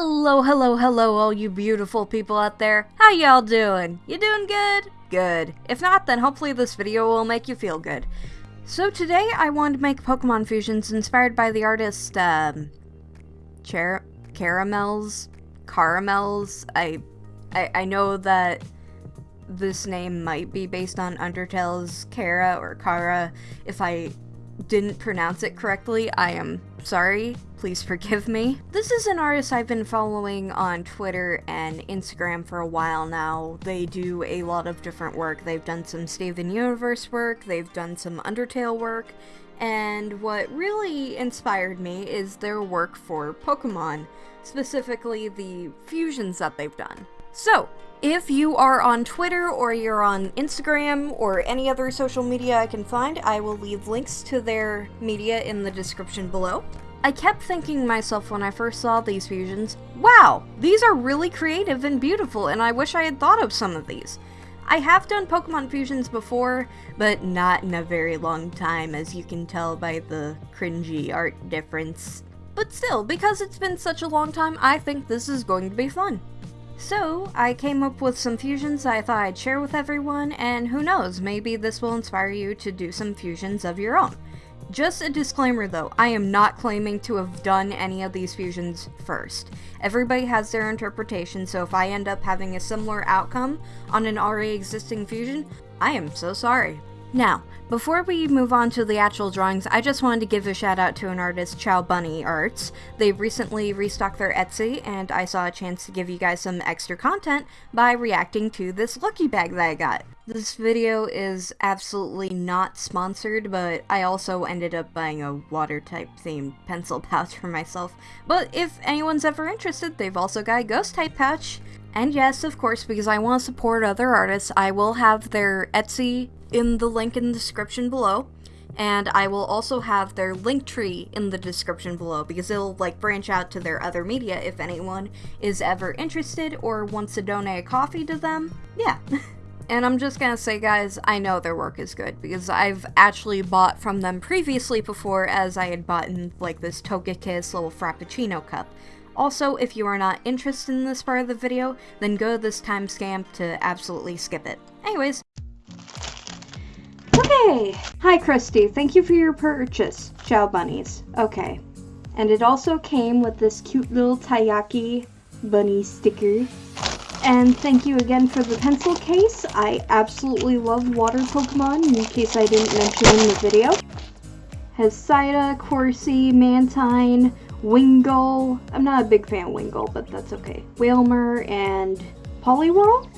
Hello, hello, hello, all you beautiful people out there. How y'all doing? You doing good? Good. If not, then hopefully this video will make you feel good. So today I wanted to make Pokemon fusions inspired by the artist, um, Char Caramels? Caramels? I, I, I know that this name might be based on Undertale's Kara or Kara. If I didn't pronounce it correctly, I am sorry. Please forgive me. This is an artist I've been following on Twitter and Instagram for a while now. They do a lot of different work. They've done some Steven Universe work, they've done some Undertale work, and what really inspired me is their work for Pokemon, specifically the fusions that they've done. So, if you are on Twitter or you're on Instagram or any other social media I can find, I will leave links to their media in the description below. I kept thinking myself when I first saw these fusions, wow, these are really creative and beautiful and I wish I had thought of some of these. I have done Pokemon fusions before, but not in a very long time as you can tell by the cringy art difference. But still, because it's been such a long time, I think this is going to be fun. So, I came up with some fusions I thought I'd share with everyone, and who knows, maybe this will inspire you to do some fusions of your own. Just a disclaimer though, I am not claiming to have done any of these fusions first. Everybody has their interpretation, so if I end up having a similar outcome on an already existing fusion, I am so sorry. Now, before we move on to the actual drawings, I just wanted to give a shout out to an artist, Chow Bunny Arts. They recently restocked their Etsy, and I saw a chance to give you guys some extra content by reacting to this lucky bag that I got. This video is absolutely not sponsored, but I also ended up buying a water type themed pencil pouch for myself. But if anyone's ever interested, they've also got a ghost type pouch. And yes, of course, because I want to support other artists, I will have their Etsy in the link in the description below. And I will also have their link tree in the description below because it'll like branch out to their other media if anyone is ever interested or wants to donate a coffee to them. Yeah. and I'm just gonna say guys, I know their work is good because I've actually bought from them previously before as I had bought in like this Togekiss little Frappuccino cup. Also, if you are not interested in this part of the video, then go to this timestamp to absolutely skip it. Anyways, Okay. Hi, Christy. Thank you for your purchase. Chow bunnies. Okay. And it also came with this cute little Taiyaki bunny sticker. And thank you again for the pencil case. I absolutely love water Pokemon, in case I didn't mention in the video. Has Psyduck, Horsea, Mantine, Wingull. I'm not a big fan of Wingull, but that's okay. Wailmer and Poliwhirl?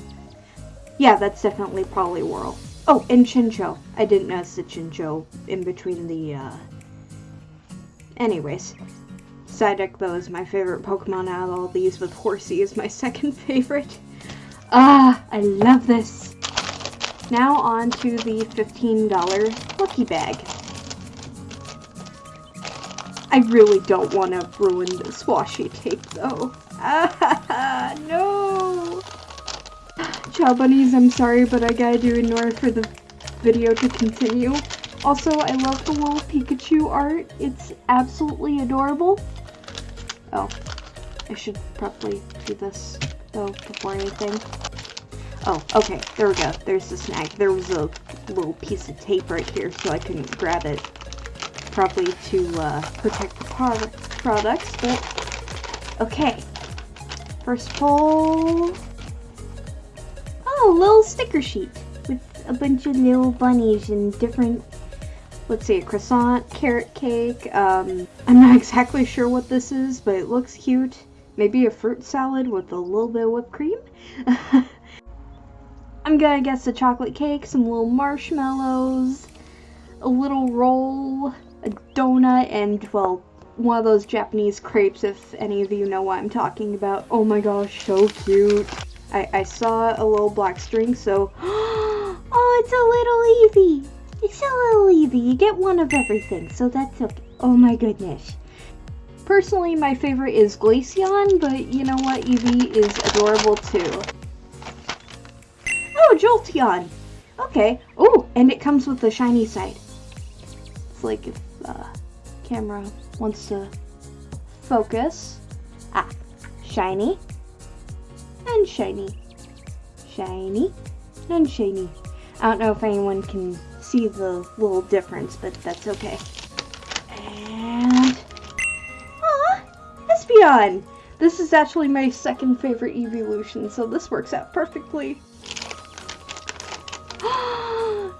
Yeah, that's definitely Poliwhirl. Oh, and Chinchou. I didn't notice the Chinchou in between the, uh... Anyways. Psyduck, though, is my favorite Pokemon out of all these, with Horsea is my second favorite. Ah, I love this! Now on to the $15 Lucky Bag. I really don't want to ruin this washi tape, though. Ah, no! Chow bunnies, I'm sorry, but I gotta do in order for the video to continue. Also, I love the little Pikachu art. It's absolutely adorable. Oh, I should probably do this, though, before anything. Oh, okay, there we go. There's the snag. There was a little piece of tape right here, so I couldn't grab it. Probably to uh, protect the product products, but okay. First pull Oh, little sticker sheet with a bunch of little bunnies and different, let's see, a croissant, carrot cake. Um, I'm not exactly sure what this is, but it looks cute. Maybe a fruit salad with a little bit of whipped cream. I'm gonna guess a chocolate cake, some little marshmallows, a little roll, a donut, and, well, one of those Japanese crepes if any of you know what I'm talking about. Oh my gosh, so cute. I, I saw a little black string, so... oh, it's a little Eevee! It's a little Eevee. You get one of everything, so that's okay. Oh my goodness. Personally, my favorite is Glaceon, but you know what? Eevee is adorable too. Oh, Jolteon! Okay. Oh, and it comes with the shiny side. It's like if uh, camera wants to focus. Ah, shiny, and shiny, shiny, and shiny. I don't know if anyone can see the little difference, but that's okay. And... Aw! Espeon! This is actually my second favorite evolution, so this works out perfectly.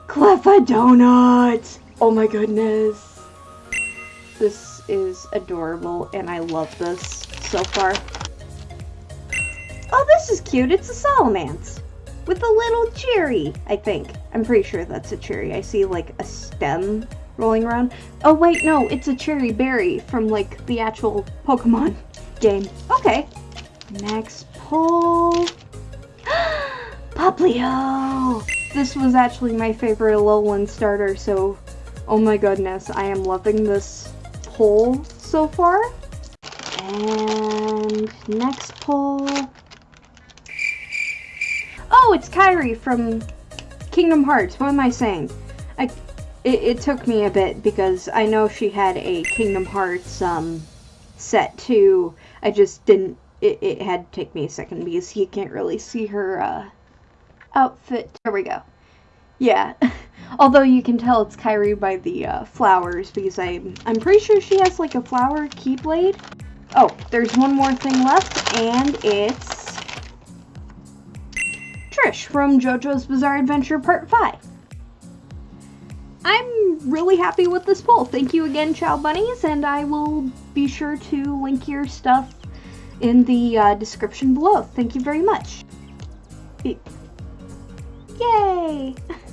Cleffa Donut! Oh my goodness! This is adorable, and I love this so far. Oh, this is cute. It's a Salamence with a little cherry, I think. I'm pretty sure that's a cherry. I see like a stem rolling around. Oh wait, no, it's a cherry berry from like the actual Pokemon game. Okay. Next pull. Popplio! This was actually my favorite Alolan starter, so oh my goodness, I am loving this pull so far. And next pull. Oh, it's Kairi from Kingdom Hearts. What am I saying? I, it, it, took me a bit because I know she had a Kingdom Hearts um, set too. I just didn't. It, it had to take me a second because you can't really see her uh, outfit. There we go. Yeah. Although you can tell it's Kairi by the uh, flowers because I'm I'm pretty sure she has like a flower keyblade. Oh, there's one more thing left and it's Trish from JoJo's Bizarre Adventure Part 5. I'm really happy with this poll. Thank you again, Chow Bunnies, and I will be sure to link your stuff in the uh, description below. Thank you very much. Yay!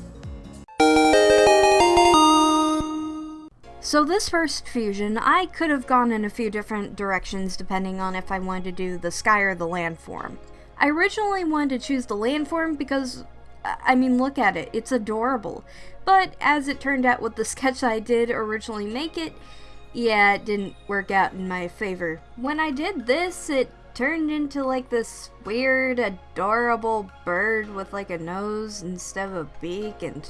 So this first fusion, I could have gone in a few different directions depending on if I wanted to do the sky or the land form. I originally wanted to choose the land form because, I mean, look at it, it's adorable. But as it turned out with the sketch I did originally make it, yeah, it didn't work out in my favor. When I did this, it turned into like this weird, adorable bird with like a nose instead of a beak and...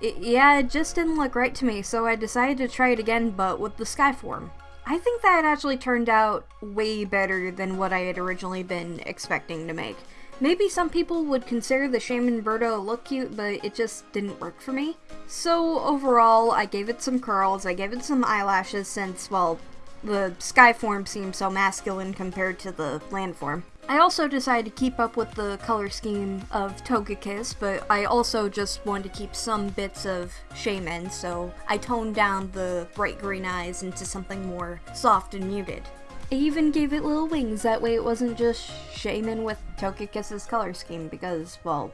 It, yeah, it just didn't look right to me, so I decided to try it again, but with the sky form. I think that actually turned out way better than what I had originally been expecting to make. Maybe some people would consider the Shaymin Birdo look cute, but it just didn't work for me. So overall, I gave it some curls, I gave it some eyelashes since, well, the sky form seems so masculine compared to the land form. I also decided to keep up with the color scheme of Togekiss, but I also just wanted to keep some bits of Shaymin, so I toned down the bright green eyes into something more soft and muted. I even gave it little wings, that way it wasn't just Shaymin with Togekiss's color scheme, because, well,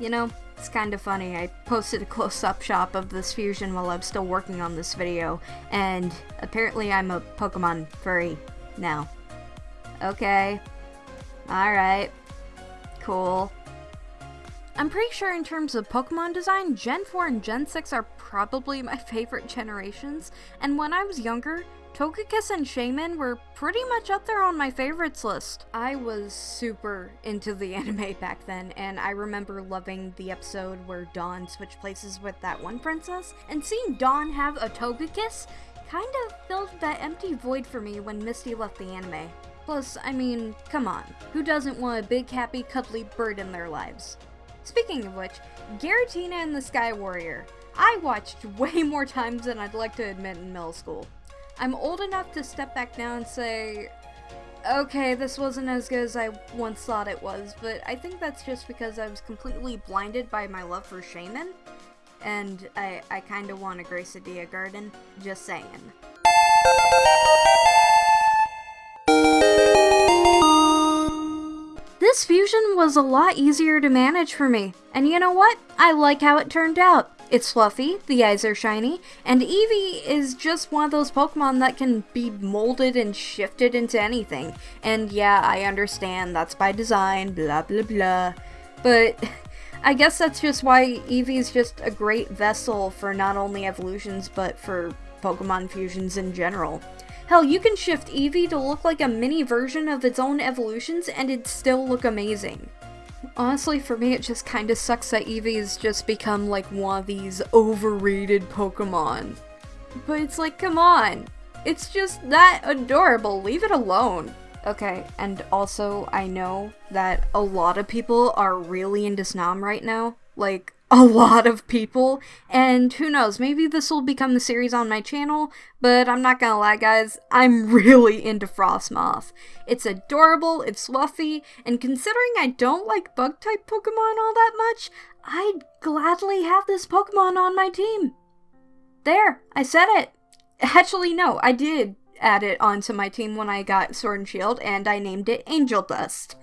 you know, it's kind of funny. I posted a close-up shot of this fusion while I'm still working on this video, and apparently I'm a Pokemon furry now. Okay, Alright. Cool. I'm pretty sure in terms of Pokemon design, Gen 4 and Gen 6 are probably my favorite generations, and when I was younger, Togekiss and Shaymin were pretty much up there on my favorites list. I was super into the anime back then, and I remember loving the episode where Dawn switched places with that one princess, and seeing Dawn have a Togekiss kind of filled that empty void for me when Misty left the anime. Plus, I mean, come on, who doesn't want a big, happy, cuddly bird in their lives? Speaking of which, Giratina and the Sky Warrior. I watched way more times than I'd like to admit in middle school. I'm old enough to step back now and say, okay, this wasn't as good as I once thought it was, but I think that's just because I was completely blinded by my love for Shaymin, and I, I kinda want a Gracidea garden, just saying. This fusion was a lot easier to manage for me, and you know what? I like how it turned out. It's fluffy, the eyes are shiny, and Eevee is just one of those Pokemon that can be molded and shifted into anything. And yeah, I understand, that's by design, blah blah blah. But I guess that's just why Eevee is just a great vessel for not only evolutions, but for Pokemon fusions in general. Hell, you can shift Eevee to look like a mini version of its own evolutions and it'd still look amazing. Honestly, for me, it just kinda sucks that Eevee's just become like one of these overrated Pokemon. But it's like, come on. It's just that adorable, leave it alone. Okay, and also I know that a lot of people are really into Snom right now. Like, a lot of people. And who knows, maybe this will become the series on my channel, but I'm not gonna lie, guys, I'm really into Frosmoth. It's adorable, it's fluffy, and considering I don't like bug type Pokemon all that much, I'd gladly have this Pokemon on my team. There, I said it. Actually, no, I did add it onto my team when I got Sword and Shield, and I named it Angel Dust.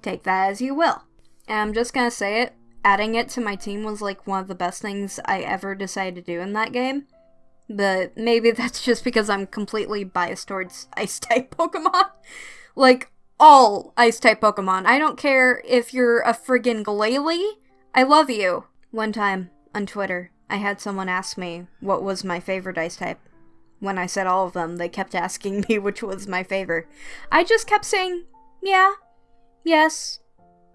Take that as you will. And I'm just gonna say it, adding it to my team was like one of the best things I ever decided to do in that game. But maybe that's just because I'm completely biased towards ice type Pokemon. like, all ice type Pokemon. I don't care if you're a friggin' Glalie. I love you. One time on Twitter, I had someone ask me what was my favorite ice type. When I said all of them, they kept asking me which was my favorite. I just kept saying, yeah, yes,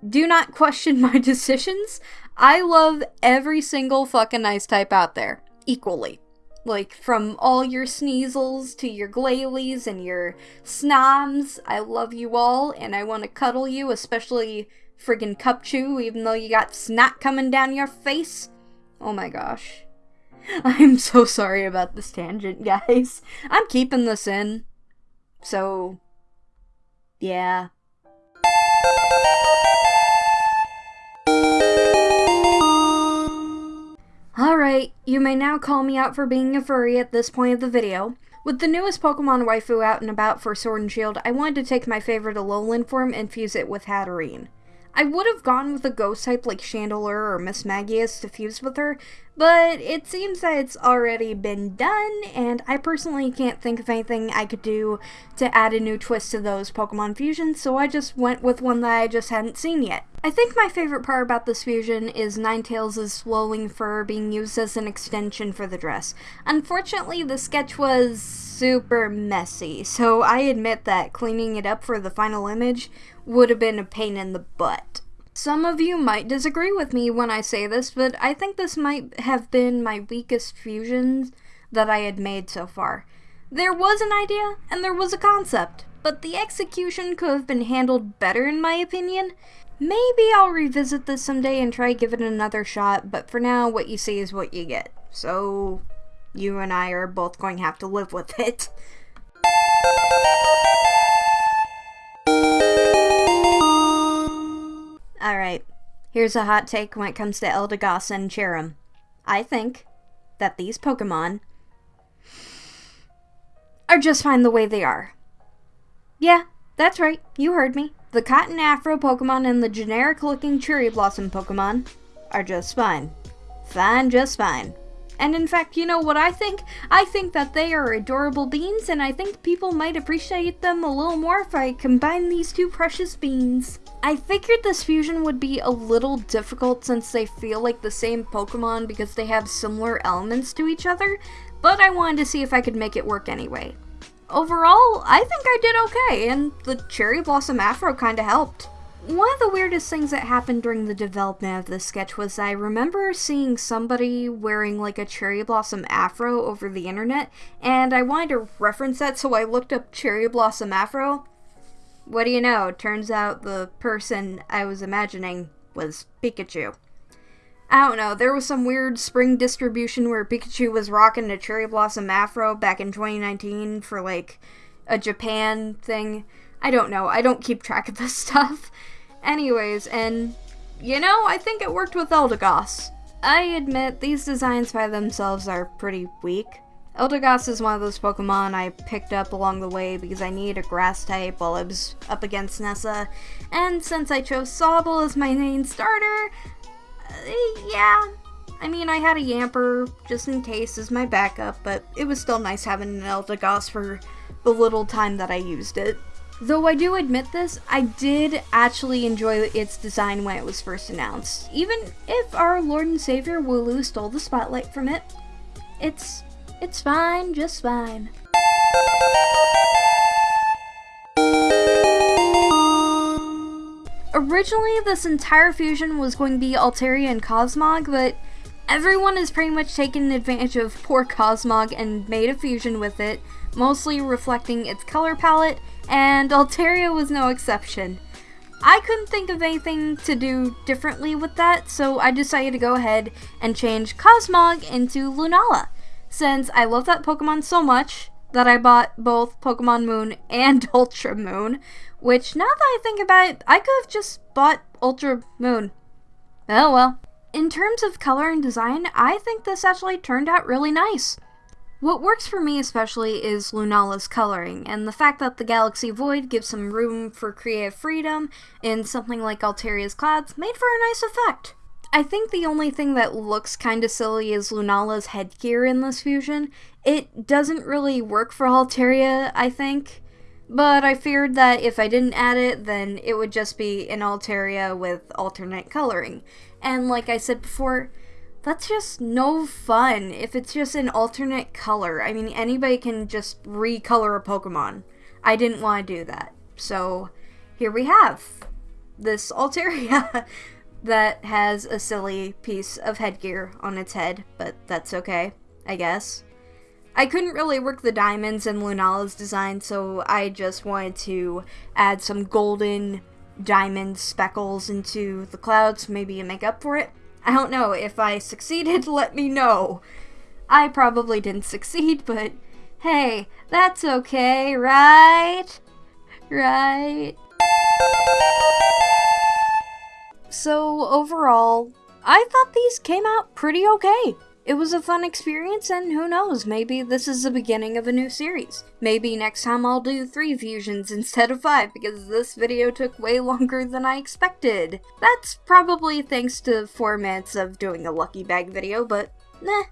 do not question my decisions. I love every single fucking ice type out there equally. Like, from all your Sneasels to your Glalies and your Snoms, I love you all, and I want to cuddle you, especially friggin' Cubchoo, even though you got snot coming down your face. Oh my gosh. I'm so sorry about this tangent, guys. I'm keeping this in. So, yeah. Alright, you may now call me out for being a furry at this point of the video. With the newest Pokemon waifu out and about for Sword and Shield, I wanted to take my favorite Alolan form and fuse it with Hatterene. I would have gone with a ghost type like Chandelure or Mismagius to fuse with her, but it seems that it's already been done, and I personally can't think of anything I could do to add a new twist to those Pokemon fusions, so I just went with one that I just hadn't seen yet. I think my favorite part about this fusion is Ninetales' swelling fur being used as an extension for the dress. Unfortunately, the sketch was super messy, so I admit that cleaning it up for the final image would have been a pain in the butt. Some of you might disagree with me when I say this, but I think this might have been my weakest fusions that I had made so far. There was an idea, and there was a concept, but the execution could have been handled better in my opinion. Maybe I'll revisit this someday and try to give it another shot, but for now, what you see is what you get. So, you and I are both going to have to live with it. Here's a hot take when it comes to Eldegoss and Cherrim. I think that these Pokemon are just fine the way they are. Yeah, that's right, you heard me. The Cotton Afro Pokemon and the generic looking Cherry Blossom Pokemon are just fine. Fine, just fine. And in fact, you know what I think? I think that they are adorable beans, and I think people might appreciate them a little more if I combine these two precious beans. I figured this fusion would be a little difficult since they feel like the same Pokemon because they have similar elements to each other, but I wanted to see if I could make it work anyway. Overall, I think I did okay, and the Cherry Blossom Afro kinda helped. One of the weirdest things that happened during the development of this sketch was I remember seeing somebody wearing like a cherry blossom afro over the internet, and I wanted to reference that, so I looked up cherry blossom afro. What do you know? Turns out the person I was imagining was Pikachu. I don't know, there was some weird spring distribution where Pikachu was rocking a cherry blossom afro back in 2019 for like a Japan thing. I don't know, I don't keep track of this stuff. Anyways, and you know, I think it worked with Eldegoss. I admit these designs by themselves are pretty weak. Eldegoss is one of those Pokemon I picked up along the way because I needed a grass type while I was up against Nessa, and since I chose Sobble as my main starter, uh, yeah, I mean, I had a Yamper just in case as my backup, but it was still nice having an Eldegoss for the little time that I used it. Though I do admit this, I did actually enjoy its design when it was first announced. Even if our Lord and Savior Wooloo stole the spotlight from it, it's it's fine, just fine. Originally, this entire fusion was going to be Altaria and Cosmog, but Everyone has pretty much taken advantage of poor Cosmog and made a fusion with it, mostly reflecting its color palette, and Altaria was no exception. I couldn't think of anything to do differently with that, so I decided to go ahead and change Cosmog into Lunala. Since I love that Pokemon so much that I bought both Pokemon Moon and Ultra Moon, which now that I think about it, I could have just bought Ultra Moon. Oh well. In terms of color and design, I think this actually turned out really nice. What works for me especially is Lunala's coloring, and the fact that the Galaxy Void gives some room for creative freedom in something like Altaria's Clouds made for a nice effect. I think the only thing that looks kinda silly is Lunala's headgear in this fusion. It doesn't really work for Altaria, I think. But I feared that if I didn't add it, then it would just be an Altaria with alternate coloring. And like I said before, that's just no fun if it's just an alternate color. I mean, anybody can just recolor a Pokemon. I didn't want to do that. So here we have this Altaria that has a silly piece of headgear on its head, but that's okay, I guess. I couldn't really work the diamonds in Lunala's design, so I just wanted to add some golden diamond speckles into the clouds, maybe make up for it. I don't know. If I succeeded, let me know. I probably didn't succeed, but hey, that's okay, right? Right? So, overall, I thought these came out pretty okay. It was a fun experience, and who knows, maybe this is the beginning of a new series. Maybe next time I'll do three fusions instead of five, because this video took way longer than I expected. That's probably thanks to four minutes of doing a lucky bag video, but nah.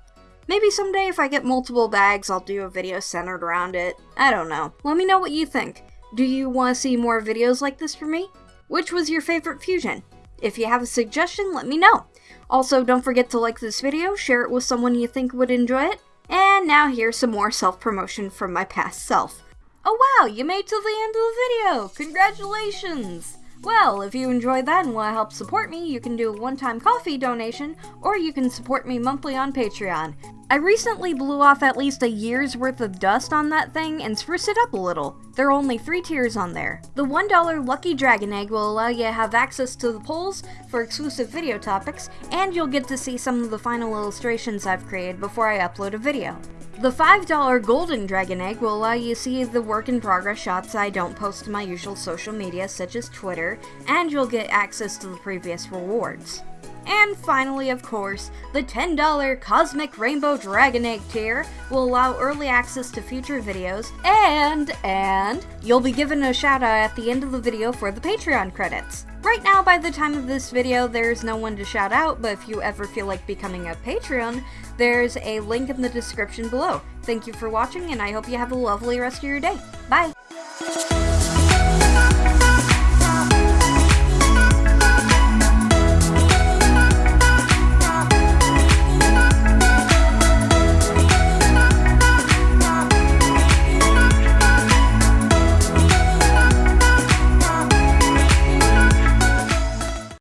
Maybe someday if I get multiple bags, I'll do a video centered around it. I don't know. Let me know what you think. Do you want to see more videos like this from me? Which was your favorite fusion? If you have a suggestion, let me know. Also, don't forget to like this video, share it with someone you think would enjoy it, and now here's some more self-promotion from my past self. Oh wow, you made to the end of the video! Congratulations! Well, if you enjoyed that and want to help support me, you can do a one-time coffee donation, or you can support me monthly on Patreon. I recently blew off at least a year's worth of dust on that thing and spruced it up a little. There are only three tiers on there. The $1 Lucky Dragon Egg will allow you to have access to the polls for exclusive video topics, and you'll get to see some of the final illustrations I've created before I upload a video. The $5 Golden Dragon Egg will allow you to see the work in progress shots I don't post to my usual social media such as Twitter, and you'll get access to the previous rewards. And finally, of course, the $10 Cosmic Rainbow Dragon Egg tier will allow early access to future videos, and, and, you'll be given a shout out at the end of the video for the Patreon credits. Right now, by the time of this video, there's no one to shout out, but if you ever feel like becoming a Patreon, there's a link in the description below. Thank you for watching, and I hope you have a lovely rest of your day. Bye!